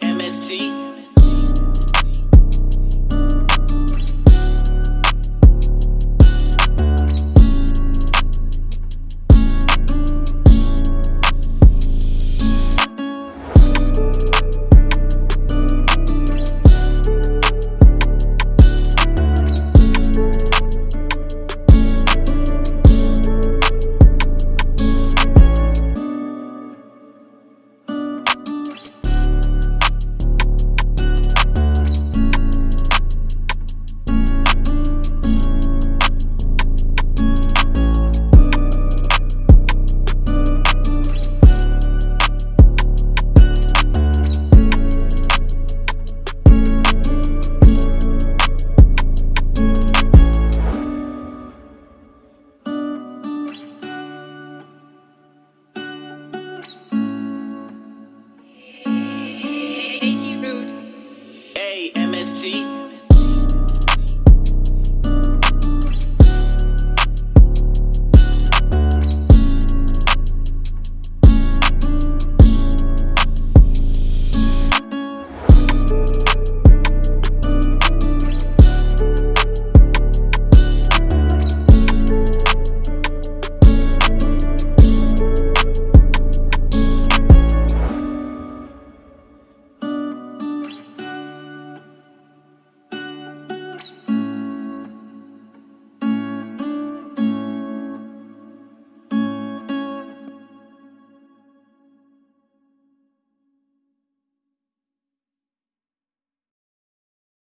MST. Root. A M S T.